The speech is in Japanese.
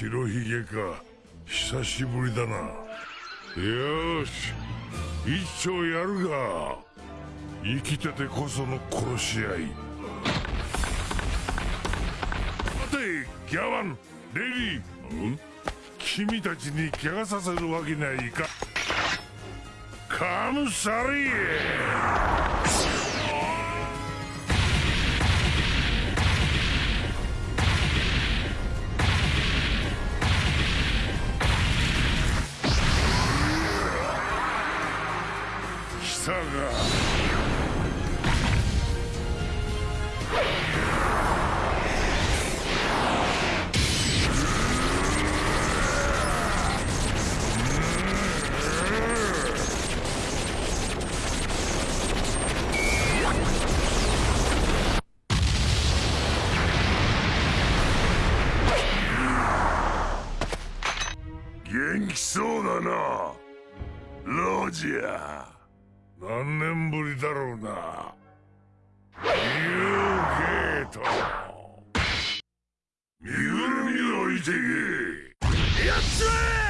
白ひげか。久しぶりだな。よし。一丁やるが。生きててこその殺し合い。待てギャワン。レリー。君たちに怪我させるわけにはいかカムサリー。元気そうだな。ロジャー。何年ぶりだろうな。ニューゲート身ぐるみを置いてけ。やっちまえ！奪い取